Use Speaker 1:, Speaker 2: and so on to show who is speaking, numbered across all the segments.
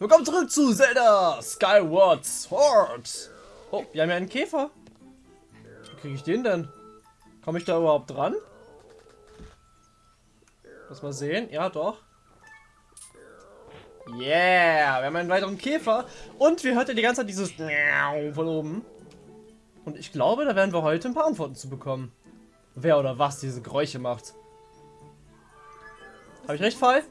Speaker 1: Willkommen zurück zu Zelda Skyward Sword. Oh, wir haben ja einen Käfer. Wie kriege ich den denn? Komme ich da überhaupt dran? Lass mal sehen. Ja, doch. Yeah, wir haben einen weiteren Käfer. Und wir hört ja die ganze Zeit dieses von oben. Und ich glaube, da werden wir heute ein paar Antworten zu bekommen. Wer oder was diese Geräusche macht. Habe ich recht, Fall?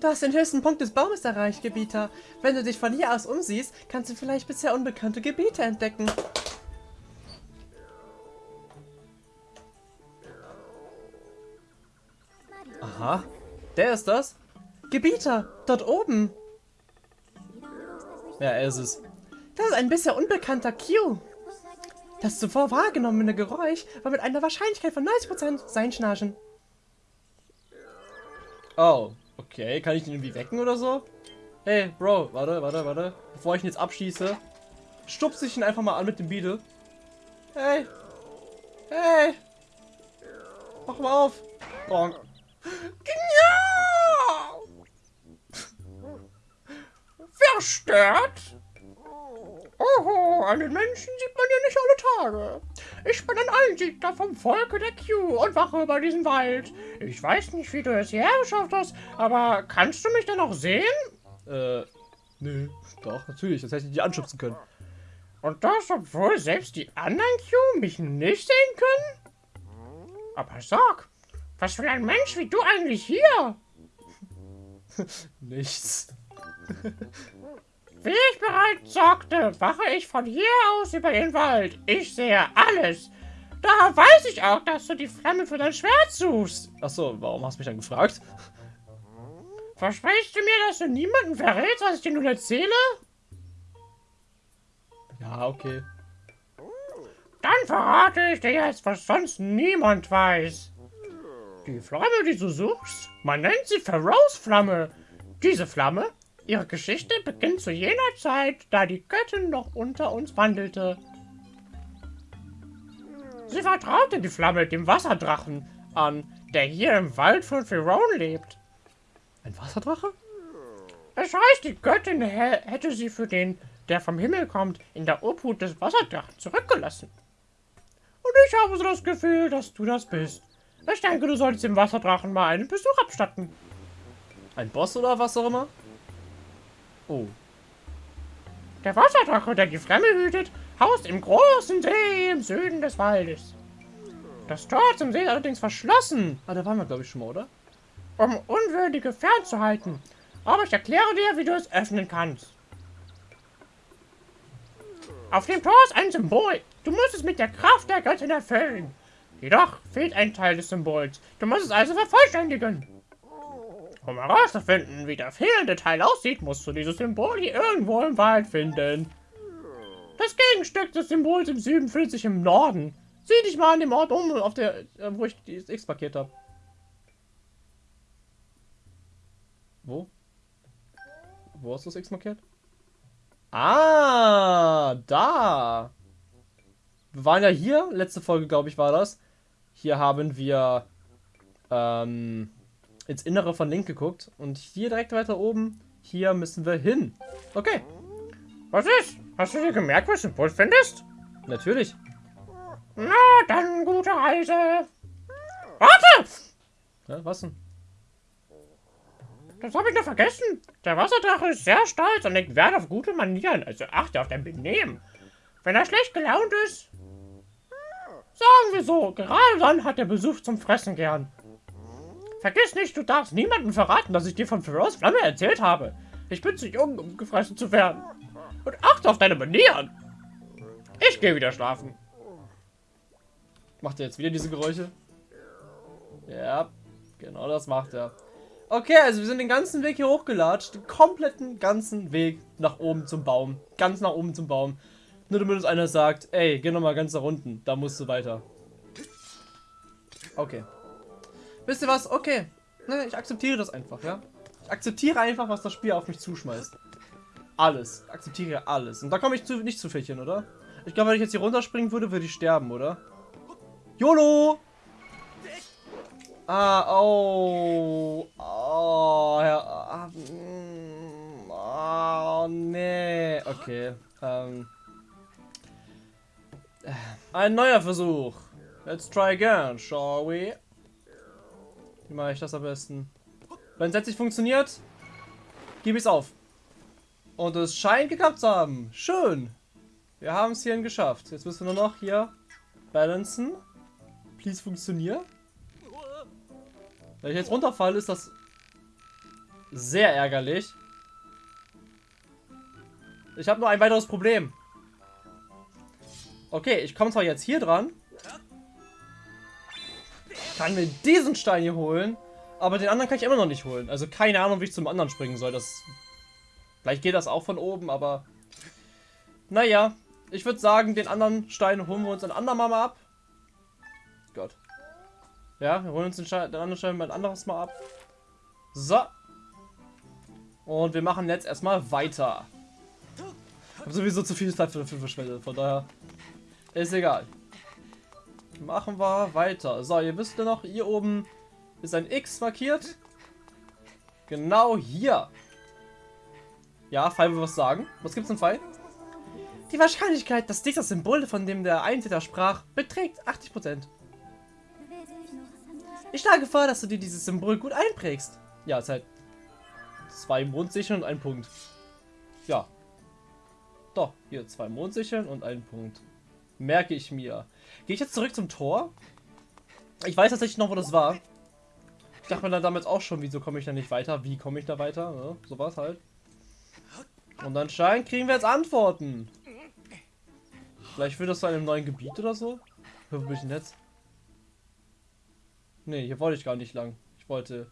Speaker 1: Du hast den höchsten Punkt des Baumes erreicht, Gebieter. Wenn du dich von hier aus umsiehst, kannst du vielleicht bisher unbekannte Gebiete entdecken. Aha, der ist das? Gebieter, dort oben. Ja, er ist es. Das ist ein bisher unbekannter Q. Das zuvor wahrgenommene Geräusch war mit einer Wahrscheinlichkeit von 90% sein Schnarchen. Oh, okay. Kann ich ihn irgendwie wecken oder so? Hey, Bro, warte, warte, warte. Bevor ich ihn jetzt abschieße, stupse ich ihn einfach mal an mit dem Beetle. Hey. Hey. Mach mal auf. Bonk.
Speaker 2: Verstört? Oho, einen Menschen sieht man ja nicht alle Tage. Ich bin ein Einsiedler vom Volke der Q und wache über diesen Wald. Ich weiß nicht, wie du es hierher geschafft hast, aber kannst du mich denn noch sehen?
Speaker 1: Äh, nö. Doch, natürlich, das hätte ich nicht anschubsen können.
Speaker 2: Und das, obwohl selbst die anderen Q mich nicht sehen können? Aber sag, was für ein Mensch wie du eigentlich hier?
Speaker 1: Nichts.
Speaker 2: Wie ich bereits sagte, wache ich von hier aus über den Wald. Ich sehe alles. Da weiß ich auch, dass du die Flamme für dein Schwert suchst.
Speaker 1: Achso, warum hast du mich dann gefragt?
Speaker 2: Versprichst du mir, dass du niemanden verrätst, was ich dir nun erzähle?
Speaker 1: Ja, okay.
Speaker 2: Dann verrate ich dir jetzt, was sonst niemand weiß. Die Flamme, die du suchst, man nennt sie Pharaohs-Flamme. Diese Flamme Ihre Geschichte beginnt zu jener Zeit, da die Göttin noch unter uns wandelte. Sie vertraute die Flamme dem Wasserdrachen an, der hier im Wald von Ferone lebt.
Speaker 1: Ein Wasserdrache?
Speaker 2: Es heißt, die Göttin hätte sie für den, der vom Himmel kommt, in der Obhut des Wasserdrachen zurückgelassen. Und ich habe so das Gefühl, dass du das bist. Ich denke, du solltest dem Wasserdrachen mal einen Besuch abstatten.
Speaker 1: Ein Boss oder was auch immer? Oh.
Speaker 2: Der Wasserdrache, der die Flamme hütet, haust im großen See im Süden des Waldes. Das Tor zum See ist allerdings verschlossen.
Speaker 1: Ah, da waren wir, glaube ich, schon mal, oder?
Speaker 2: Um Unwürdige fernzuhalten. Aber ich erkläre dir, wie du es öffnen kannst. Auf dem Tor ist ein Symbol. Du musst es mit der Kraft der Göttin erfüllen. Jedoch fehlt ein Teil des Symbols. Du musst es also vervollständigen. Um herauszufinden, wie der fehlende Teil aussieht, musst du dieses Symbol hier irgendwo im Wald finden. Das Gegenstück des Symbols im Süden fühlt sich im Norden. Sieh dich mal an dem Ort um, auf der, äh, wo ich das X markiert habe.
Speaker 1: Wo? Wo hast du das X markiert? Ah, da. Wir waren ja hier, letzte Folge, glaube ich, war das. Hier haben wir ähm, ins Innere von Link geguckt. Und hier direkt weiter oben, hier müssen wir hin. Okay.
Speaker 2: Was ist? Hast du dir gemerkt, was du Symbol findest?
Speaker 1: Natürlich.
Speaker 2: Na, dann gute Reise. Warte!
Speaker 1: Ja, was denn?
Speaker 2: Das habe ich noch vergessen. Der Wasserdrache ist sehr stolz und legt Wert auf gute Manieren, also achte auf dein Benehmen. Wenn er schlecht gelaunt ist, sagen wir so, gerade dann hat er Besuch zum Fressen gern. Vergiss nicht, du darfst niemandem verraten, dass ich dir von Pharaohs Flamme erzählt habe. Ich bin zu jung, um gefressen zu werden. Und achte auf deine Manieren. Ich gehe wieder schlafen.
Speaker 1: Macht er jetzt wieder diese Geräusche? Ja, genau das macht er. Okay, also wir sind den ganzen Weg hier hochgelatscht. Den kompletten ganzen Weg nach oben zum Baum. Ganz nach oben zum Baum. Nur damit uns einer sagt, ey, geh nochmal ganz nach unten. Da musst du weiter. Okay. Wisst ihr was? Okay. Ne, ich akzeptiere das einfach, ja? Ich akzeptiere einfach, was das Spiel auf mich zuschmeißt. Alles. Ich akzeptiere alles. Und da komme ich zu, nicht zu Fächchen, oder? Ich glaube, wenn ich jetzt hier runterspringen würde, würde ich sterben, oder? YOLO! Ah, oh. Oh, ja. Ah, mm, Okay. Ähm. Ein neuer Versuch. Let's try again, shall we? Wie mache ich das am besten? Wenn es jetzt nicht funktioniert, gebe ich es auf. Und es scheint geklappt zu haben. Schön. Wir haben es hierhin geschafft. Jetzt müssen wir nur noch hier balancen. Please funktionieren. Wenn ich jetzt runterfalle, ist das sehr ärgerlich. Ich habe nur ein weiteres Problem. Okay, ich komme zwar jetzt hier dran. Kann mir diesen Stein hier holen. Aber den anderen kann ich immer noch nicht holen. Also keine Ahnung, wie ich zum anderen springen soll. Das Vielleicht geht das auch von oben, aber... Naja, ich würde sagen, den anderen Stein holen wir uns ein andermal mal ab. Gott. Ja, wir holen uns den, Stein, den anderen Stein mal ein anderes Mal ab. So. Und wir machen jetzt erstmal weiter. Ich habe sowieso zu viel Zeit dafür verschwendet, von daher ist egal. Machen wir weiter. So, ihr wisst ja noch, hier oben ist ein X markiert. Genau hier. Ja, Fall will was sagen. Was gibt's denn Fall? Die Wahrscheinlichkeit, dass dies das Symbol, von dem der Eintäter sprach, beträgt 80%. Ich schlage vor, dass du dir dieses Symbol gut einprägst. Ja, es ist halt zwei Mondsicheln und ein Punkt. Ja. Doch, hier zwei Mondsicheln und ein Punkt. Merke ich mir. Gehe ich jetzt zurück zum Tor? Ich weiß tatsächlich noch, wo das war. Ich dachte mir dann damals auch schon, wieso komme ich da nicht weiter? Wie komme ich da weiter? So war es halt. Und anscheinend kriegen wir jetzt Antworten. Vielleicht wird das zu einem neuen Gebiet oder so? Wo bin ich denn jetzt? Ne, hier wollte ich gar nicht lang. Ich wollte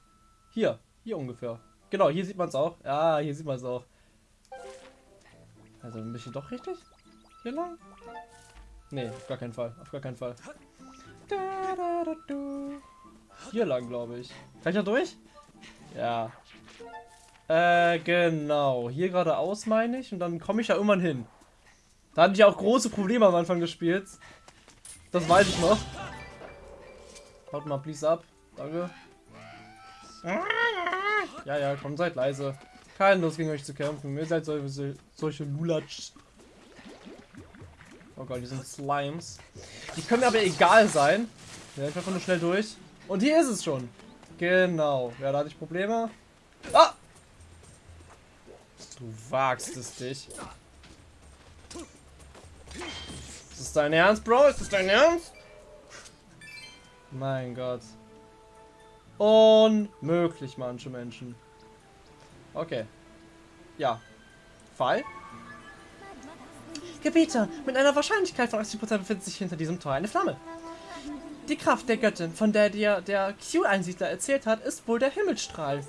Speaker 1: hier, hier ungefähr. Genau, hier sieht man es auch. Ja, hier sieht man es auch. Also ein bisschen doch richtig? Hier lang? Ne, auf gar keinen Fall. Auf gar keinen Fall. Hier lang, glaube ich. Kann ich da durch? Ja. Äh, genau. Hier geradeaus meine ich. Und dann komme ich da irgendwann hin. Da hatte ich auch große Probleme am Anfang gespielt. Das weiß ich noch. Haut mal please ab. Danke. Ja, ja, komm, seid leise. Keine Lust gegen euch zu kämpfen. Ihr seid solche, solche Lulatsch. Oh Gott, die sind Slimes. Die können mir aber egal sein. Ja, ich einfach nur schnell durch. Und hier ist es schon. Genau. Ja, da hatte ich Probleme. Ah! Du wagst es dich. Ist das dein Ernst, Bro? Ist das dein Ernst? Mein Gott. Unmöglich, manche Menschen. Okay. Ja. Fall? Gebieter, mit einer Wahrscheinlichkeit von 80% befindet sich hinter diesem Tor eine Flamme. Die Kraft der Göttin, von der dir der Q-Einsiedler erzählt hat, ist wohl der Himmelstrahl.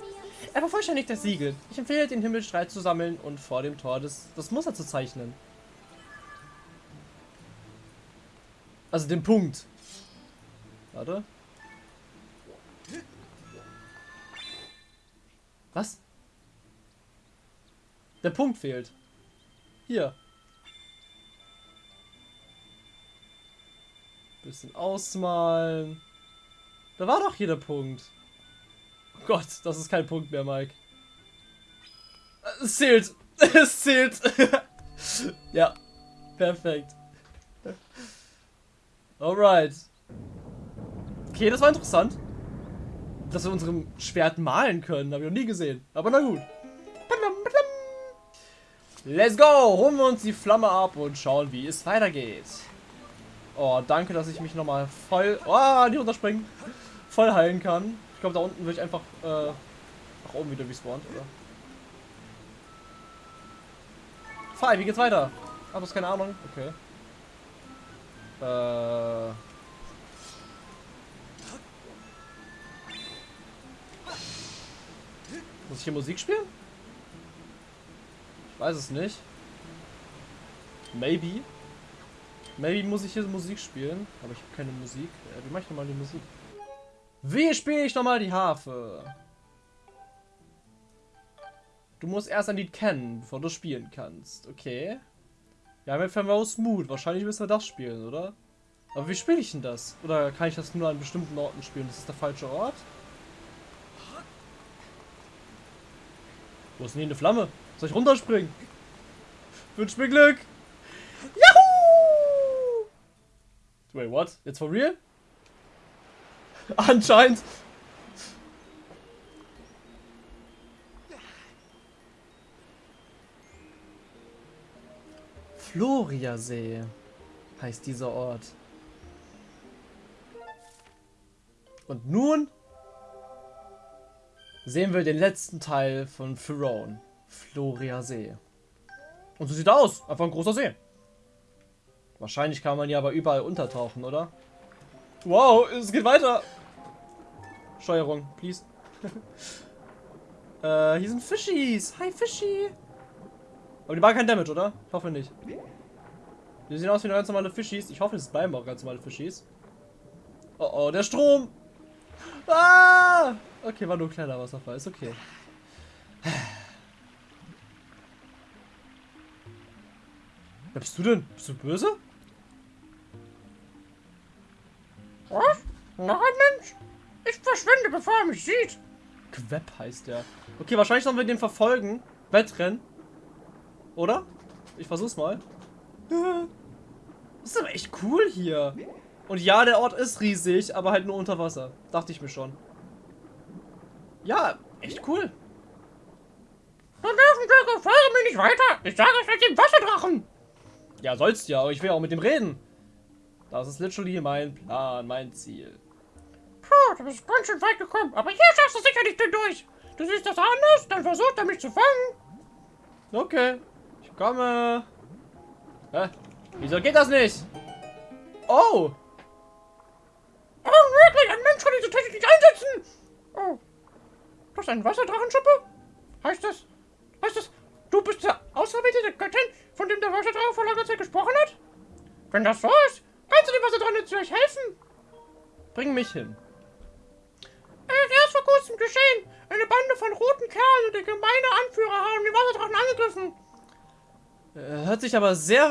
Speaker 1: Er vervollständigt das Siegel. Ich empfehle, den Himmelstrahl zu sammeln und vor dem Tor das, das Muster zu zeichnen. Also den Punkt. Warte. Was? Der Punkt fehlt. Hier. Bisschen ausmalen. Da war doch hier der Punkt. Oh Gott, das ist kein Punkt mehr, Mike. Es zählt. Es zählt. ja. Perfekt. Alright. Okay, das war interessant. Dass wir unserem Schwert malen können. Habe ich noch nie gesehen. Aber na gut. Let's go! Holen wir uns die Flamme ab und schauen, wie es weitergeht. Oh, danke, dass ich mich nochmal voll... Oh, nicht runterspringen. Voll heilen kann glaube, da unten würde ich einfach äh, nach oben wieder respawnt, oder? Fahr, wie geht's weiter? Ach, du hast keine Ahnung? Okay. Äh... Muss ich hier Musik spielen? Ich weiß es nicht. Maybe. Maybe muss ich hier Musik spielen, aber ich habe keine Musik. Äh, wie mache ich nochmal die Musik? Wie spiele ich nochmal die Harfe? Du musst erst ein Lied kennen, bevor du spielen kannst. Okay. Ja, mit Famous Mood. Wahrscheinlich müssen wir das spielen, oder? Aber wie spiele ich denn das? Oder kann ich das nur an bestimmten Orten spielen? Das ist der falsche Ort? Wo ist denn hier eine Flamme? Soll ich runterspringen? Wünsch mir Glück. Wait, what? Jetzt for real? Anscheinend. Floriasee heißt dieser Ort. Und nun sehen wir den letzten Teil von Pharaon. Floria See. Und so sieht er aus. Einfach ein großer See. Wahrscheinlich kann man ja aber überall untertauchen, oder? Wow, es geht weiter. Steuerung, please. äh, hier sind Fischis. Hi, Fischi. Aber die machen kein Damage, oder? Ich hoffe nicht. Die sehen aus wie ganz normale Fischis. Ich hoffe, es bleiben auch ganz normale Fischis. Oh oh, der Strom. Ah! Okay, war nur ein kleiner Wasserfall. Ist okay. Wer bist du denn? Bist du böse?
Speaker 2: Was? Noch ein Mensch? Ich verschwinde, bevor er mich sieht.
Speaker 1: Queb heißt der. Okay, wahrscheinlich sollen wir den verfolgen. Wettrennen. Oder? Ich versuch's mal. Das ist aber echt cool hier. Und ja, der Ort ist riesig, aber halt nur unter Wasser. Dachte ich mir schon. Ja, echt cool.
Speaker 2: Dann dürfen folge mir nicht weiter. Ich sage es mit dem Wasserdrachen.
Speaker 1: Ja, sollst ja, aber ich will auch mit dem reden. Das ist literally mein Plan, mein Ziel.
Speaker 2: Puh, du bist ganz schön weit gekommen, aber hier schaffst du sicher nicht durch. Du siehst das anders, dann versucht er mich zu fangen.
Speaker 1: Okay, ich komme. Hä? Wieso geht das nicht? Oh!
Speaker 2: Oh, wirklich, ein Mensch kann diese Technik nicht einsetzen. Oh, das ist ein Wasserdrachenschuppe? Heißt das, heißt das, du bist der auserwählte Göttin, von dem der Wasserdrache vor langer Zeit gesprochen hat? Wenn das so ist, kannst du dem Wasserdrachen jetzt vielleicht helfen?
Speaker 1: Bring mich hin.
Speaker 2: Es ist erst vor kurzem geschehen. Eine Bande von roten Kerlen und der gemeine Anführer haben den Wasserdrachen angegriffen.
Speaker 1: Äh, hört sich aber sehr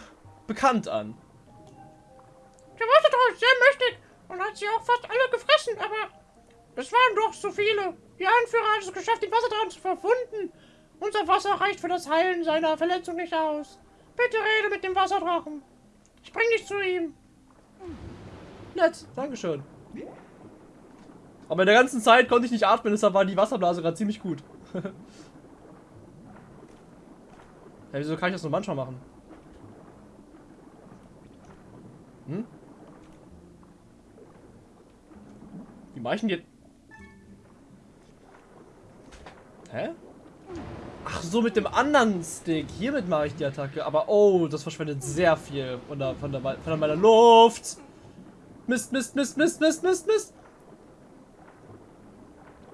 Speaker 1: äh, bekannt an.
Speaker 2: Der Wasserdrache ist sehr mächtig und hat sie auch fast alle gefressen, aber es waren doch so viele. Die Anführer hat es geschafft, den Wasserdrachen zu verwunden. Unser Wasser reicht für das Heilen seiner Verletzung nicht aus. Bitte rede mit dem Wasserdrachen. Ich bring dich zu ihm.
Speaker 1: Nett, Dankeschön. Aber in der ganzen Zeit konnte ich nicht atmen, deshalb war die Wasserblase gerade ziemlich gut. ja, wieso kann ich das nur manchmal machen? Hm? Wie mache ich denn jetzt? Hä? Ach so, mit dem anderen Stick. Hiermit mache ich die Attacke. Aber oh, das verschwendet sehr viel von, der, von, der, von meiner Luft. Mist, Mist, Mist, Mist, Mist, Mist, Mist.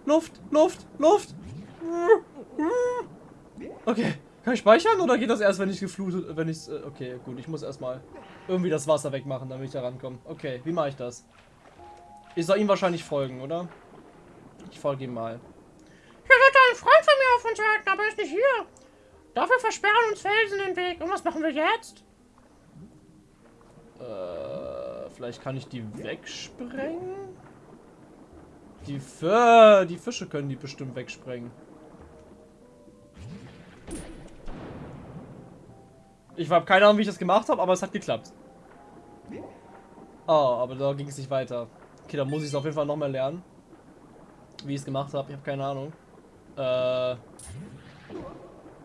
Speaker 1: Luft, Luft, Luft. Okay. Kann ich speichern oder geht das erst, wenn ich geflutet, wenn ich, okay, gut, ich muss erstmal irgendwie das Wasser wegmachen, damit ich da rankomme. Okay, wie mache ich das? Ich soll ihm wahrscheinlich folgen, oder? Ich folge ihm mal.
Speaker 2: Hier sollte ein Freund von warten, aber er ist nicht hier. Dafür versperren uns Felsen den Weg. Und was machen wir jetzt?
Speaker 1: Äh, vielleicht kann ich die wegsprengen? Die, F die Fische können die bestimmt wegsprengen. Ich habe keine Ahnung, wie ich das gemacht habe, aber es hat geklappt. Oh, aber da ging es nicht weiter. Okay, dann muss ich es auf jeden Fall noch mehr lernen. Wie ich es gemacht habe, ich habe keine Ahnung. Äh.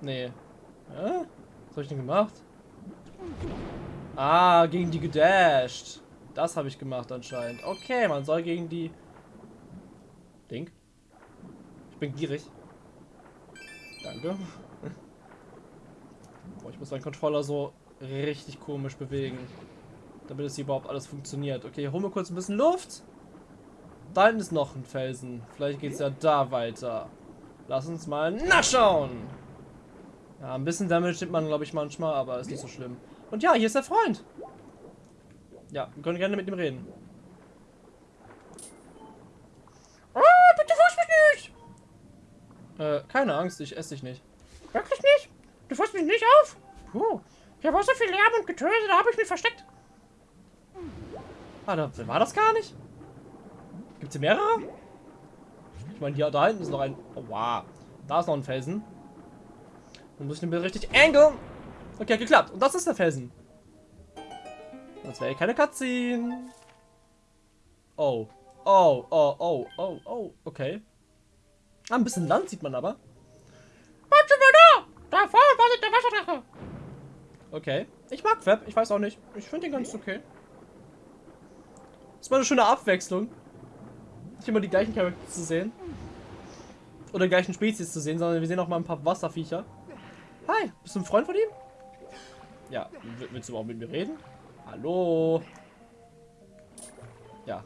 Speaker 1: Nee. Hä? Was habe ich denn gemacht? Ah, gegen die gedasht. Das habe ich gemacht anscheinend. Okay, man soll gegen die... Ding. Ich bin gierig. Danke. Boah, ich muss meinen Controller so richtig komisch bewegen. Damit es hier überhaupt alles funktioniert. Okay, hol mir kurz ein bisschen Luft. Da hinten ist noch ein Felsen. Vielleicht geht es ja da weiter. Lass uns mal nachschauen. Ja, ein bisschen Damage nimmt man, glaube ich, manchmal, aber ist nicht so schlimm. Und ja, hier ist der Freund. Ja, wir können gerne mit ihm reden.
Speaker 2: Oh, bitte fass mich nicht!
Speaker 1: Äh, keine Angst, ich esse dich nicht.
Speaker 2: Wirklich nicht? Du fasst mich nicht auf? Puh, hier war so viel Lärm und Getöse, da habe ich mich versteckt.
Speaker 1: Ah, da war das gar nicht? Gibt es hier mehrere? Ich meine, hier da hinten ist noch ein... Oh, wow. Da ist noch ein Felsen. Dann muss ich den Bild richtig angeln. Okay, geklappt. Und das ist der Felsen. Das wäre keine Cutscene. Oh. Oh, oh, oh, oh, oh. Okay. Ah, ein bisschen Land sieht man aber.
Speaker 2: Warte mal da! Da vorne wartet der Wasserdrache.
Speaker 1: Okay. Ich mag Fab. Ich weiß auch nicht. Ich finde den ganz okay. Ist mal eine schöne Abwechslung. Nicht immer die gleichen Charaktere zu sehen. Oder die gleichen Spezies zu sehen, sondern wir sehen auch mal ein paar Wasserviecher. Hi, bist du ein Freund von ihm? Ja, willst du auch mit mir reden? Hallo? Ja.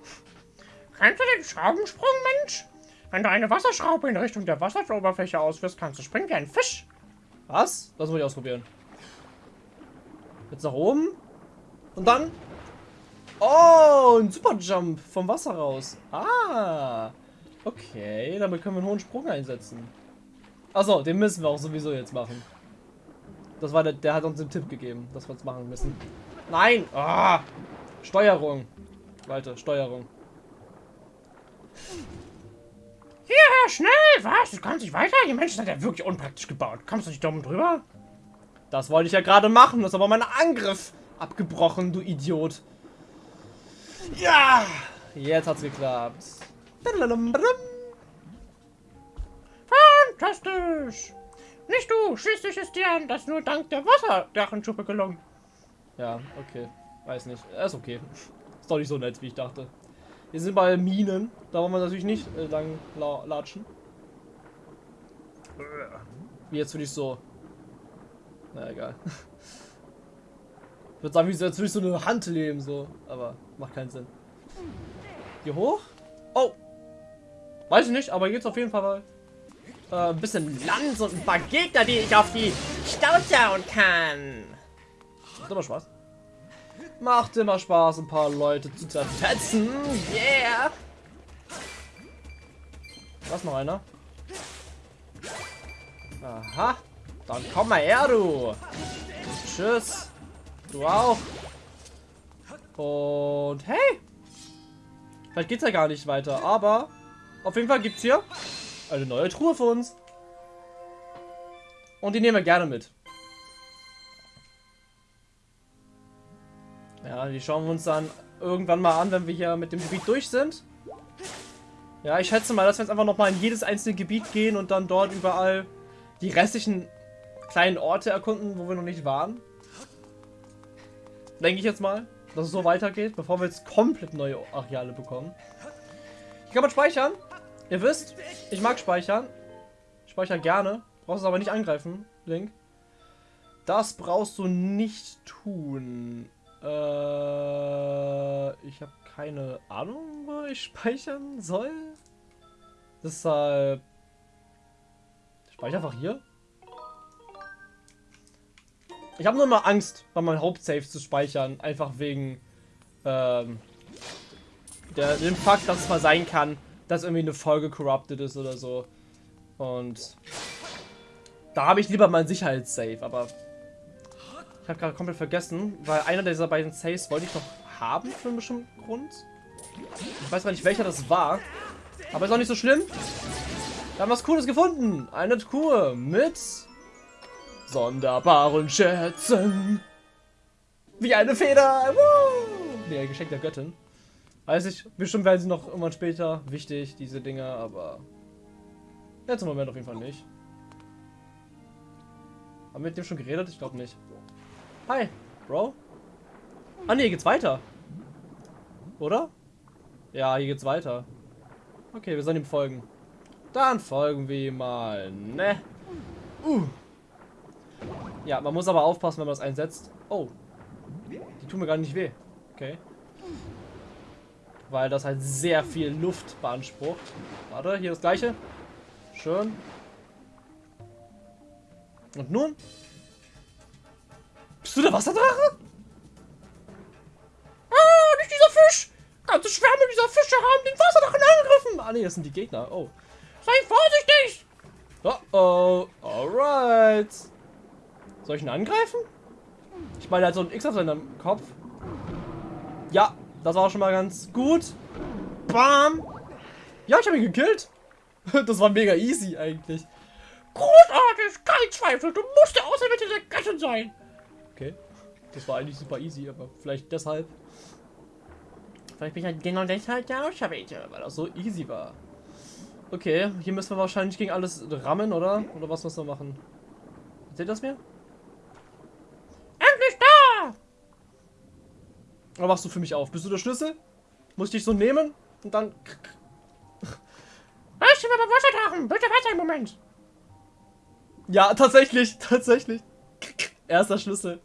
Speaker 2: Kannst du den Schraubensprung, Mensch? Wenn du eine Wasserschraube in Richtung der Wasseroberfläche auswirfst, kannst du springen wie ein Fisch.
Speaker 1: Was? Das muss ich ausprobieren. Jetzt nach oben. Und dann... Oh, ein Superjump vom Wasser raus. Ah. Okay, damit können wir einen hohen Sprung einsetzen. Achso, den müssen wir auch sowieso jetzt machen. Das war der, der hat uns den Tipp gegeben, dass wir es machen müssen. Nein! Ah! Steuerung. Weiter, Steuerung.
Speaker 2: Hierher, schnell! Was? Du kannst nicht weiter? Die Menschen sind ja wirklich unpraktisch gebaut. Kommst du nicht dumm drüber?
Speaker 1: Das wollte ich ja gerade machen. Das ist aber mein Angriff abgebrochen, du Idiot. Ja! Jetzt hat's geklappt.
Speaker 2: Fantastisch! Nicht du, schließlich ist dir das nur dank der Wasserdrachenschuppe gelungen.
Speaker 1: Ja, okay. Weiß nicht. Ist okay. Ist doch nicht so nett, wie ich dachte. Wir sind bei Minen. Da wollen wir natürlich nicht äh, lang la latschen. Wie jetzt würde ich so. Na egal. Würde sagen, wie jetzt würde ich so eine Hand leben, so. Aber macht keinen Sinn. Hier hoch? Oh! Weiß ich nicht, aber jetzt auf jeden Fall äh, ein bisschen Land und ein paar Gegner, die ich auf die Stauzaun kann. Macht immer Spaß. Macht immer Spaß, ein paar Leute zu zerfetzen. Yeah! Was noch einer? Aha. Dann komm mal her, du. Tschüss. Du auch. Und hey. Vielleicht geht's ja gar nicht weiter, aber auf jeden Fall gibt's hier eine neue Truhe für uns. Und die nehmen wir gerne mit. Ja, die schauen wir uns dann irgendwann mal an, wenn wir hier mit dem Gebiet durch sind. Ja, ich schätze mal, dass wir jetzt einfach nochmal in jedes einzelne Gebiet gehen und dann dort überall die restlichen kleinen Orte erkunden, wo wir noch nicht waren. Denke ich jetzt mal, dass es so weitergeht, bevor wir jetzt komplett neue Areale bekommen. Ich kann mal speichern. Ihr wisst, ich mag speichern. Ich speichere gerne. Brauchst es aber nicht angreifen, Link. Das brauchst du nicht tun. Äh, ich habe keine Ahnung, wo ich speichern soll. Deshalb... Ich speichere einfach hier. Ich habe nur mal Angst, bei meinem Hauptsave zu speichern. Einfach wegen ähm, der, dem Fakt, dass es mal sein kann, dass irgendwie eine Folge corrupted ist oder so. Und da habe ich lieber mein Sicherheitssave, aber ich habe gerade komplett vergessen, weil einer dieser beiden Saves wollte ich noch haben für einen bestimmten Grund. Ich weiß gar nicht, welcher das war. Aber ist auch nicht so schlimm. Wir haben was Cooles gefunden. Eine Truhe mit sonderbaren Schätzen. Wie eine Feder. Woo! Nee, Geschenk der Göttin. Weiß ich, bestimmt werden sie noch irgendwann später wichtig, diese Dinger, aber jetzt im Moment auf jeden Fall nicht. Haben wir mit dem schon geredet? Ich glaube nicht. Hi, Bro. Ah ne, hier geht's weiter. Oder? Ja, hier geht's weiter. Okay, wir sollen ihm folgen. Dann folgen wir ihm mal, ne? Uh. Ja, man muss aber aufpassen, wenn man das einsetzt. Oh. Die tun mir gar nicht weh. Okay. Weil das halt sehr viel Luft beansprucht. Warte, hier das gleiche. Schön. Und nun bist du der Wasserdrache?
Speaker 2: Ah, nicht dieser Fisch! Ganze Schwärme dieser Fische haben den Wasserdrachen angegriffen!
Speaker 1: Ah, nee, das sind die Gegner. Oh.
Speaker 2: Sei vorsichtig!
Speaker 1: Oh, oh. Alright. Soll ich ihn angreifen? Ich meine, er hat so ein X auf seinem Kopf. Ja, das war schon mal ganz gut. Bam. Ja, ich habe ihn gekillt. Das war mega easy eigentlich.
Speaker 2: Großartig, kein Zweifel. Du musst der Auserwählte der Göttin sein.
Speaker 1: Okay. Das war eigentlich super easy, aber vielleicht deshalb.
Speaker 2: Vielleicht bin ich halt genau deshalb der Auserwählte.
Speaker 1: Weil das so easy war. Okay, hier müssen wir wahrscheinlich gegen alles rammen, oder? Oder was müssen wir machen? Seht ihr das mir?
Speaker 2: Endlich da!
Speaker 1: Oder machst du für mich auf? Bist du der Schlüssel? Muss ich dich so nehmen? Und dann...
Speaker 2: Was? Wir beim Wasserdrachen. Bitte warte einen Moment.
Speaker 1: Ja, tatsächlich. Tatsächlich. Erster Schlüssel.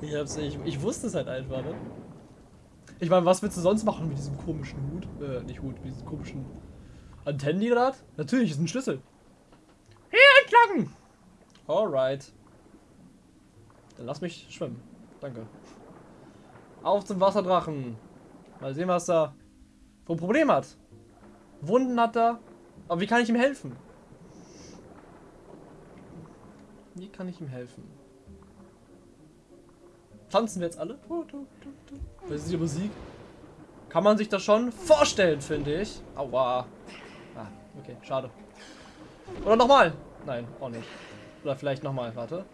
Speaker 1: ich hab's ich, ich wusste es halt einfach, ne? Ich meine, was willst du sonst machen mit diesem komischen Hut? Äh, nicht Hut, mit diesem komischen Antennen, die da hat? Natürlich, ist ein Schlüssel.
Speaker 2: Hier entlang!
Speaker 1: Alright. Dann lass mich schwimmen. Danke. Auf zum Wasserdrachen. Mal sehen, was er für ein Problem hat. Wunden hat er. Aber wie kann ich ihm helfen? Wie kann ich ihm helfen? Tanzen wir jetzt alle? Das ist die Musik. Kann man sich das schon vorstellen, finde ich. Aua. Ah, okay, schade. Oder nochmal. Nein, auch nicht. Oder vielleicht nochmal, warte.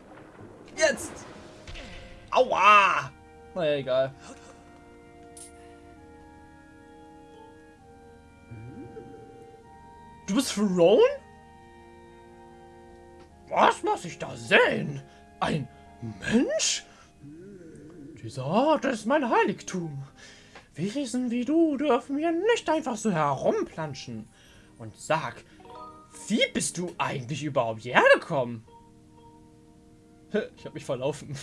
Speaker 1: Jetzt! Aua! Naja, egal. Du bist Throne?
Speaker 2: Was muss ich da sehen?
Speaker 1: Ein Mensch?
Speaker 2: Dieser Ort ist mein Heiligtum. Wesen wie du dürfen mir nicht einfach so herumplanschen. Und sag, wie bist du eigentlich überhaupt hierher gekommen?
Speaker 1: Ich habe mich verlaufen.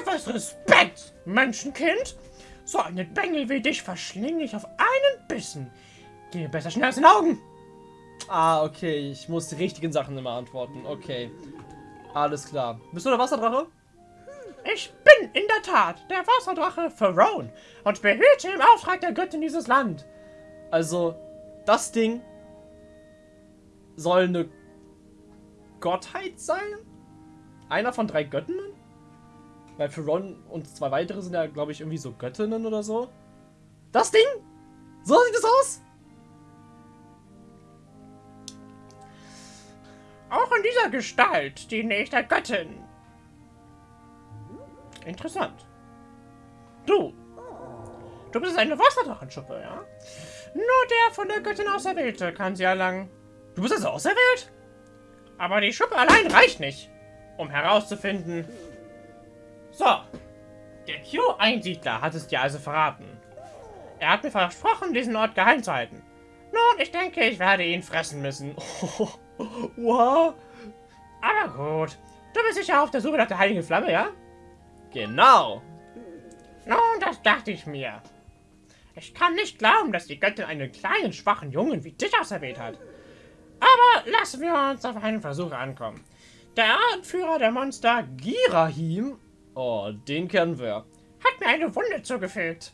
Speaker 2: Etwas Respekt, Menschenkind. So einen Bengel wie dich verschlinge ich auf einen Bissen. Geh besser schnell aus den Augen.
Speaker 1: Ah, okay. Ich muss die richtigen Sachen immer antworten. Okay. Alles klar. Bist du der Wasserdrache?
Speaker 2: Ich bin in der Tat der Wasserdrache Pharaon und behüte im Auftrag der Göttin dieses Land.
Speaker 1: Also, das Ding soll eine Gottheit sein? Einer von drei Göttinnen? Weil Pharaon und zwei weitere sind ja, glaube ich, irgendwie so Göttinnen oder so. Das Ding? So sieht es aus?
Speaker 2: Auch in dieser Gestalt diene ich der Göttin. Interessant. Du. Du bist eine Wasserdrachenschuppe, ja? Nur der von der Göttin Auserwählte kann sie erlangen.
Speaker 1: Du bist also auserwählt?
Speaker 2: Aber die Schuppe allein reicht nicht, um herauszufinden... So. Der Q-Einsiedler hat es dir also verraten. Er hat mir versprochen, diesen Ort geheim zu halten. Nun, ich denke, ich werde ihn fressen müssen.
Speaker 1: wow.
Speaker 2: Aber gut. Du bist sicher auf der Suche nach der heiligen Flamme, ja?
Speaker 1: Genau.
Speaker 2: Nun, das dachte ich mir. Ich kann nicht glauben, dass die Göttin einen kleinen, schwachen Jungen wie dich auserwählt hat. Aber lassen wir uns auf einen Versuch ankommen. Der Anführer der Monster,
Speaker 1: Girahim, oh, den kennen wir,
Speaker 2: hat mir eine Wunde zugefügt.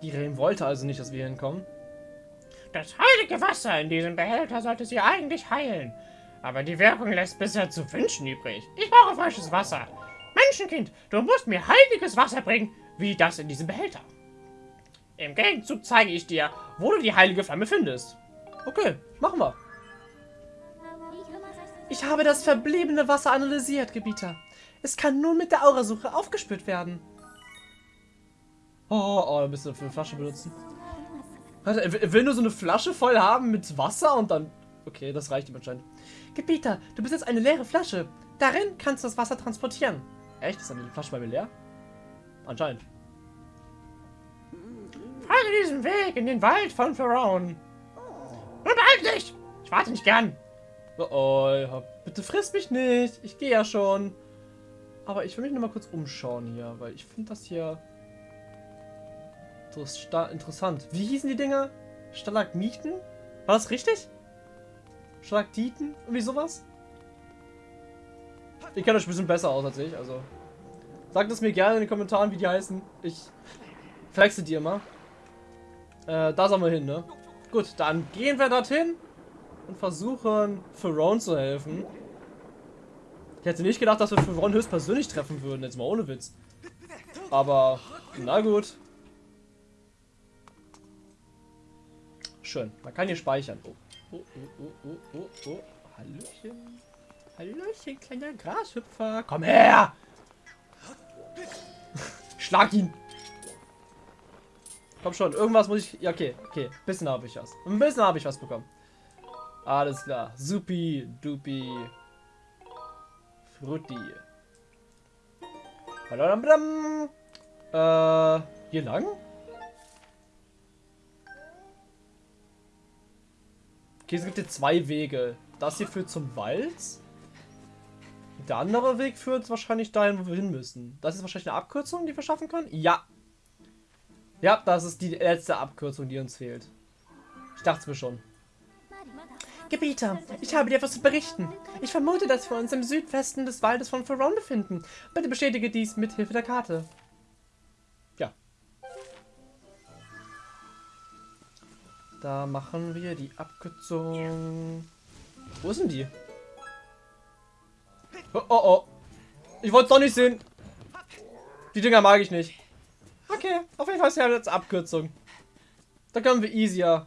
Speaker 1: Girahim wollte also nicht, dass wir hinkommen.
Speaker 2: Das heilige Wasser in diesem Behälter sollte sie eigentlich heilen. Aber die Wirkung lässt bisher zu wünschen übrig. Ich brauche frisches Wasser. Menschenkind, du musst mir heiliges Wasser bringen, wie das in diesem Behälter. Im Gegenzug zeige ich dir, wo du die heilige Flamme findest.
Speaker 1: Okay, machen wir. Ich habe das verbliebene Wasser analysiert, Gebieter. Es kann nun mit der Aurasuche aufgespürt werden. Oh, oh, ein bisschen für eine Flasche benutzen. Warte, er will nur so eine Flasche voll haben mit Wasser und dann... Okay, das reicht ihm anscheinend. Gebieter, du bist jetzt eine leere Flasche. Darin kannst du das Wasser transportieren. Echt? Ist die Flasche bei mir leer? Anscheinend.
Speaker 2: Folge diesem Weg in den Wald von Pharaon. Und beeil dich! Ich warte nicht gern.
Speaker 1: Oh, oh, bitte frisst mich nicht. Ich gehe ja schon. Aber ich will mich noch mal kurz umschauen hier, weil ich finde das hier interessant. Wie hießen die Dinger? Stalagmiten? War das richtig? Stalaktiten? Irgendwie sowas? Ihr kennt euch ein bisschen besser aus als ich, also. Sagt es mir gerne in den Kommentaren, wie die heißen. Ich flexe die immer. Äh, da sollen wir hin, ne? Gut, dann gehen wir dorthin und versuchen, Pharaon zu helfen. Ich hätte nicht gedacht, dass wir Pharaon höchstpersönlich treffen würden, jetzt mal ohne Witz. Aber, na gut. Schön, man kann hier speichern. Oh. Oh, oh, oh, oh, oh, oh. Hallöchen. Hallöchen, kleiner Grashüpfer. Komm her! Schlag ihn! Komm schon, irgendwas muss ich... Ja, okay, okay. Ein bisschen habe ich was. Ein bisschen habe ich was bekommen. Alles klar. Supi, dupi. Frutti. Äh, hier lang? Okay, es gibt hier zwei Wege. Das hier führt zum Wald. Der andere Weg führt wahrscheinlich dahin, wo wir hin müssen. Das ist wahrscheinlich eine Abkürzung, die wir schaffen können? Ja. Ja, das ist die letzte Abkürzung, die uns fehlt. Ich dachte es mir schon. Gebieter, ich habe dir etwas zu berichten. Ich vermute, dass wir uns im Südwesten des Waldes von Ferron befinden. Bitte bestätige dies mit Hilfe der Karte. Ja. Da machen wir die Abkürzung. Wo sind die? Oh, oh, oh. Ich wollte es doch nicht sehen. Die Dinger mag ich nicht. Okay, auf jeden Fall ist ja jetzt Abkürzung. Da können wir easier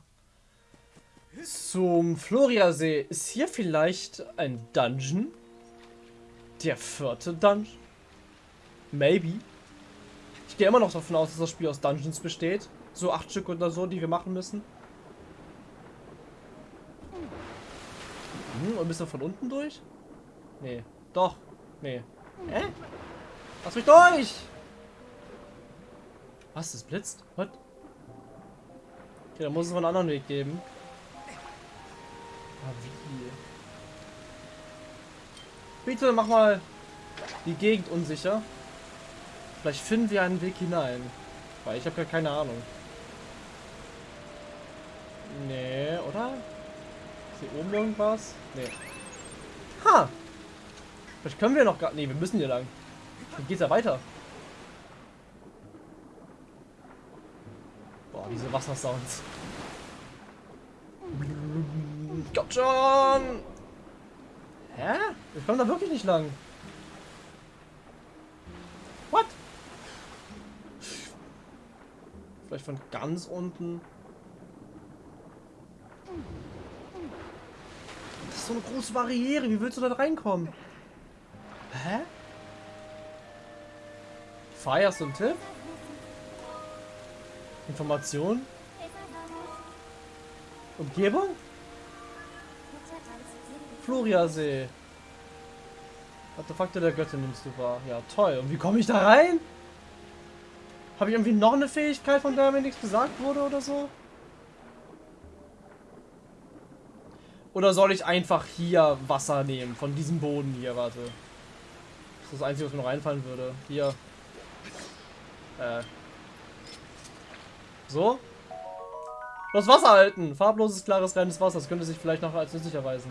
Speaker 1: zum Floriasee. Ist hier vielleicht ein Dungeon? Der vierte Dungeon? Maybe. Ich gehe immer noch davon aus, dass das Spiel aus Dungeons besteht. So acht Stück oder so, die wir machen müssen. Hm, und müssen wir von unten durch? Nee. Doch. Nee. Hä? Lass mich durch! Was? Das blitzt? Was? Okay, dann muss es einen anderen Weg geben. Ah, wie? Bitte mach mal die Gegend unsicher. Vielleicht finden wir einen Weg hinein. Weil ich habe gar keine Ahnung. Nee, oder? Ist hier oben irgendwas? Nee. Ha! Vielleicht können wir noch gar... Nee, wir müssen hier lang. Dann geht's ja weiter. Boah, diese Wassersounds. Kommt schon! Hä? Wir kommen da wirklich nicht lang. What? Vielleicht von ganz unten. Das ist so eine große Barriere. Wie willst du da reinkommen? Hä? Fire, hast du einen Tipp? Information? Umgebung? Floriasee. Artefakte der Göttin nimmst du wahr. Ja, toll. Und wie komme ich da rein? Habe ich irgendwie noch eine Fähigkeit, von der mir nichts gesagt wurde oder so? Oder soll ich einfach hier Wasser nehmen? Von diesem Boden hier, warte. Das ist das Einzige, was mir noch einfallen würde. Hier. Äh. So. Das Wasser halten. Farbloses, klares, reines Wasser. Das könnte sich vielleicht noch als nützlich erweisen.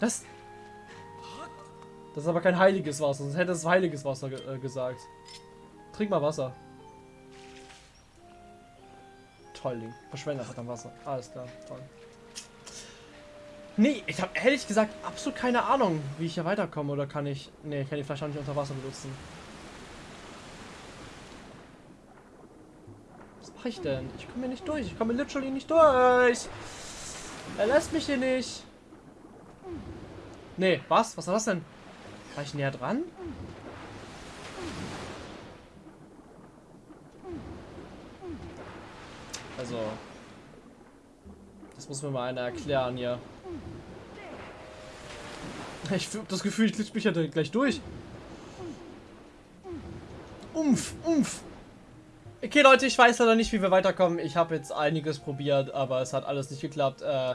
Speaker 1: Das... Das ist aber kein heiliges Wasser. Sonst hätte es heiliges Wasser ge äh, gesagt. Trink mal Wasser. Toll, Ding. Verschwendet hat am Wasser. Alles klar. Toll. Nee, ich habe ehrlich gesagt absolut keine Ahnung, wie ich hier weiterkomme. Oder kann ich... Nee, ich kann die Flasche auch nicht unter Wasser benutzen. Was mache ich denn? Ich komme hier nicht durch. Ich komme literally nicht durch. Er lässt mich hier nicht. Nee, was? Was war das denn? War ich näher dran? Also... Das muss mir mal einer erklären hier. Ich habe das Gefühl, ich glitsch mich ja gleich durch. Umf, umf. Okay, Leute, ich weiß leider nicht, wie wir weiterkommen. Ich habe jetzt einiges probiert, aber es hat alles nicht geklappt. Äh,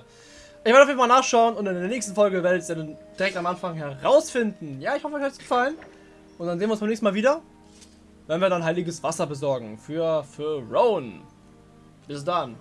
Speaker 1: ich werde auf jeden Fall nachschauen und in der nächsten Folge werdet ihr dann direkt am Anfang herausfinden. Ja, ich hoffe, euch hat es gefallen. Und dann sehen wir uns beim nächsten Mal wieder, wenn wir dann heiliges Wasser besorgen für, für Rowan. Bis dann.